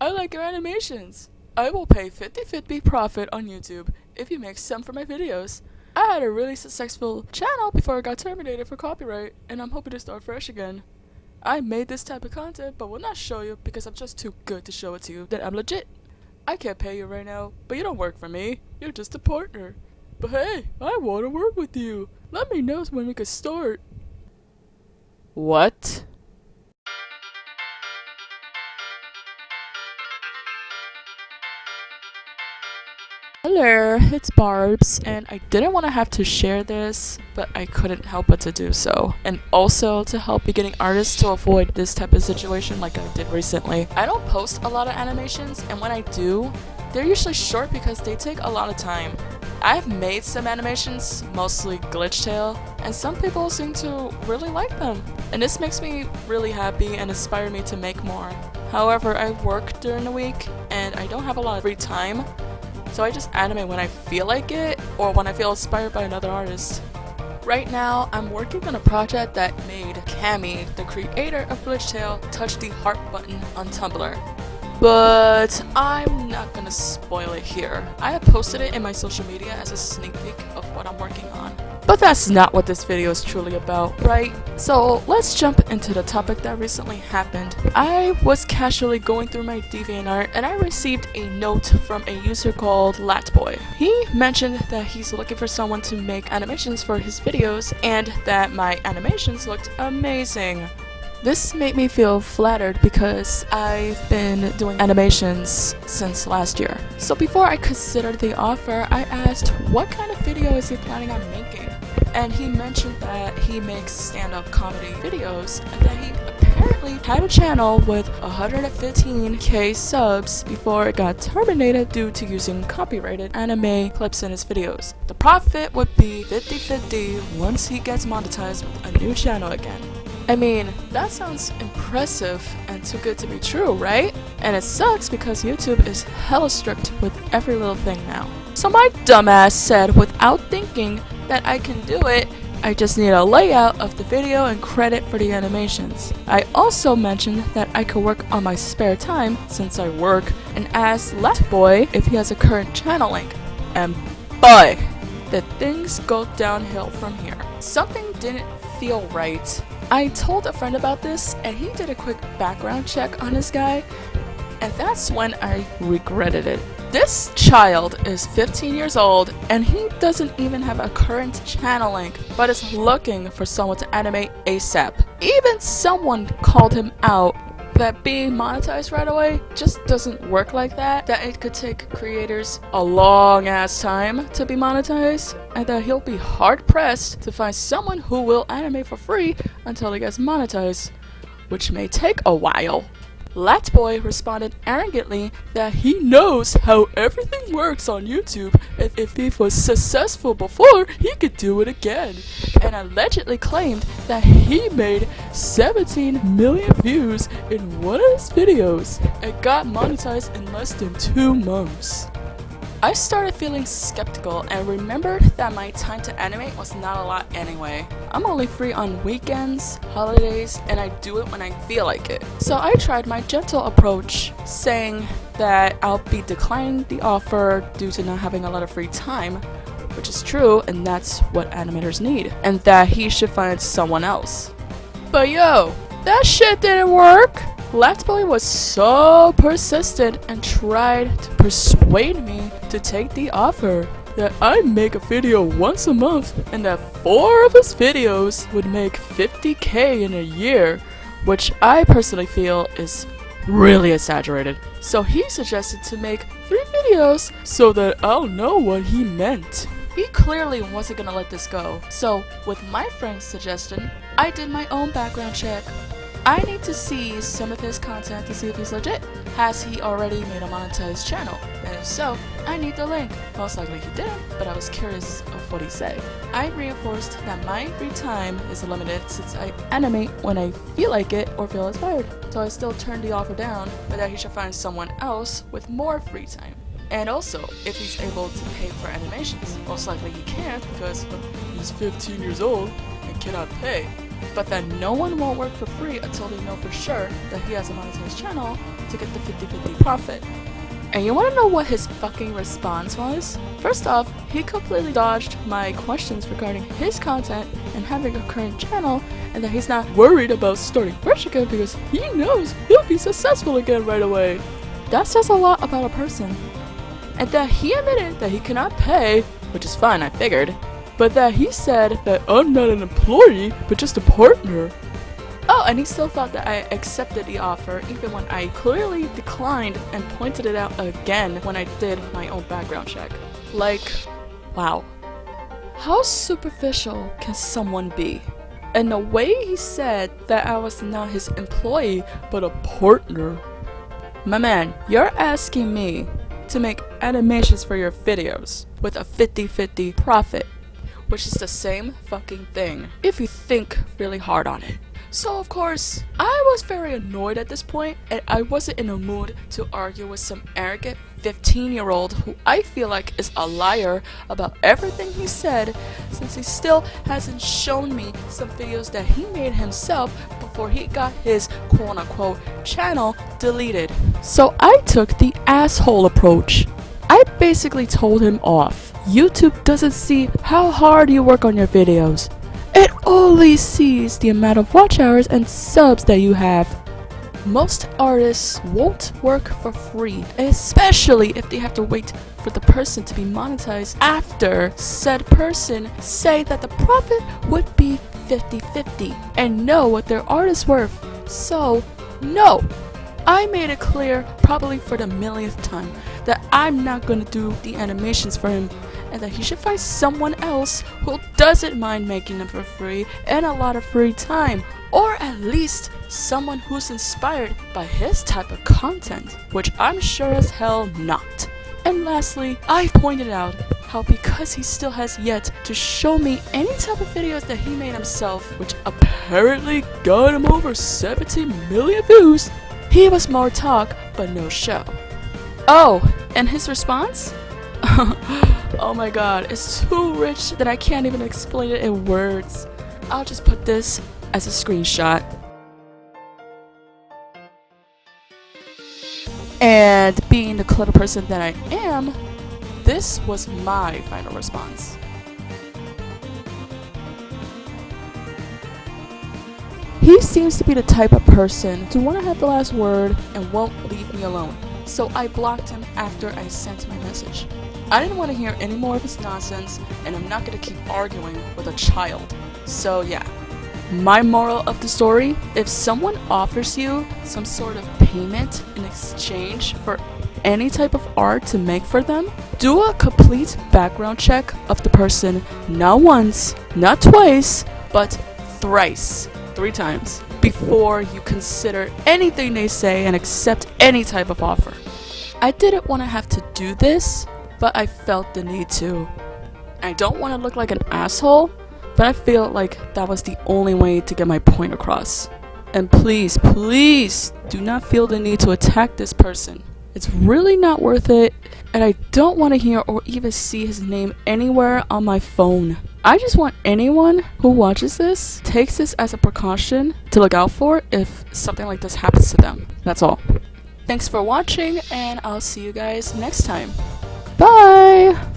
I like your animations. I will pay 50-50 profit on YouTube if you make some for my videos. I had a really successful channel before I got terminated for copyright, and I'm hoping to start fresh again. I made this type of content, but will not show you because I'm just too good to show it to you that I'm legit. I can't pay you right now, but you don't work for me. You're just a partner. But hey, I want to work with you. Let me know when we can start. What? Hello, it's Barbs, and I didn't want to have to share this, but I couldn't help but to do so. And also to help beginning artists to avoid this type of situation like I did recently. I don't post a lot of animations, and when I do, they're usually short because they take a lot of time. I've made some animations, mostly Glitch Tale, and some people seem to really like them. And this makes me really happy and inspire me to make more. However, I work during the week, and I don't have a lot of free time, so I just animate when I feel like it or when I feel inspired by another artist. Right now, I'm working on a project that made Cammy, the creator of Glitch Tale, touch the heart button on Tumblr. But I'm not gonna spoil it here. I have posted it in my social media as a sneak peek of what I'm working on. But that's not what this video is truly about, right? So let's jump into the topic that recently happened. I was casually going through my DeviantArt and I received a note from a user called Latboy. He mentioned that he's looking for someone to make animations for his videos and that my animations looked amazing. This made me feel flattered because I've been doing animations since last year. So before I considered the offer, I asked what kind of video is he planning on making? And he mentioned that he makes stand-up comedy videos and that he apparently had a channel with 115k subs before it got terminated due to using copyrighted anime clips in his videos. The profit would be 50-50 once he gets monetized with a new channel again. I mean, that sounds impressive and too good to be true, right? And it sucks because YouTube is hella strict with every little thing now. So my dumbass said without thinking that I can do it, I just need a layout of the video and credit for the animations. I also mentioned that I could work on my spare time since I work and asked Left Boy if he has a current channel link. And boy, the things go downhill from here. Something didn't feel right I told a friend about this and he did a quick background check on this guy and that's when I regretted it. This child is 15 years old and he doesn't even have a current channel link but is looking for someone to animate ASAP. Even someone called him out that being monetized right away just doesn't work like that. That it could take creators a long ass time to be monetized, and that he'll be hard pressed to find someone who will animate for free until he gets monetized, which may take a while. Latboy responded arrogantly that he knows how everything works on YouTube and if he was successful before, he could do it again, and allegedly claimed that he made 17 million views in one of his videos and got monetized in less than two months. I started feeling skeptical and remembered that my time to animate was not a lot anyway. I'm only free on weekends, holidays, and I do it when I feel like it. So I tried my gentle approach, saying that I'll be declining the offer due to not having a lot of free time, which is true and that's what animators need, and that he should find someone else. But yo, that shit didn't work! Latboy was so persistent and tried to persuade me to take the offer that I make a video once a month and that four of his videos would make 50k in a year, which I personally feel is really exaggerated. So he suggested to make three videos so that I'll know what he meant. He clearly wasn't gonna let this go. So with my friend's suggestion, I did my own background check I need to see some of his content to see if he's legit. Has he already made a monetized channel? And if so, I need the link. Most likely he didn't, but I was curious of what he said. I reinforced that my free time is limited since I animate when I feel like it or feel inspired. So I still turned the offer down, but that he should find someone else with more free time. And also, if he's able to pay for animations. Most likely he can't because he's 15 years old and cannot pay but then no one will work for free until they know for sure that he has a monetized channel, to get the 50-50 profit. And you wanna know what his fucking response was? First off, he completely dodged my questions regarding his content and having a current channel and that he's not worried about starting fresh again because he knows he'll be successful again right away. That says a lot about a person. And that he admitted that he cannot pay, which is fine, I figured, but that he said that I'm not an employee, but just a partner. Oh, and he still thought that I accepted the offer even when I clearly declined and pointed it out again when I did my own background check. Like, wow. How superficial can someone be? And the way he said that I was not his employee, but a partner. My man, you're asking me to make animations for your videos with a 50-50 profit, which is the same fucking thing if you think really hard on it. So of course, I was very annoyed at this point and I wasn't in a mood to argue with some arrogant 15 year old who I feel like is a liar about everything he said since he still hasn't shown me some videos that he made himself before he got his quote unquote channel deleted. So I took the asshole approach. I basically told him off. YouTube doesn't see how hard you work on your videos. It only sees the amount of watch hours and subs that you have. Most artists won't work for free, especially if they have to wait for the person to be monetized after said person say that the profit would be 50-50 and know what their art is worth. So, no, I made it clear, probably for the millionth time, that I'm not gonna do the animations for him and that he should find someone else who doesn't mind making them for free and a lot of free time. Or at least someone who's inspired by his type of content, which I'm sure as hell not. And lastly, I pointed out how because he still has yet to show me any type of videos that he made himself, which apparently got him over 70 million views, he was more talk but no show. Oh, and his response? oh my god, it's too rich that I can't even explain it in words. I'll just put this as a screenshot. And being the clever person that I am, this was my final response. He seems to be the type of person to want to have the last word and won't leave me alone so I blocked him after I sent my message. I didn't want to hear any more of his nonsense, and I'm not going to keep arguing with a child. So yeah. My moral of the story, if someone offers you some sort of payment in exchange for any type of art to make for them, do a complete background check of the person not once, not twice, but thrice, three times before you consider anything they say and accept any type of offer. I didn't want to have to do this, but I felt the need to. I don't want to look like an asshole, but I feel like that was the only way to get my point across. And please, please do not feel the need to attack this person. It's really not worth it, and I don't want to hear or even see his name anywhere on my phone. I just want anyone who watches this takes this as a precaution to look out for if something like this happens to them. That's all. Thanks for watching, and I'll see you guys next time. Bye!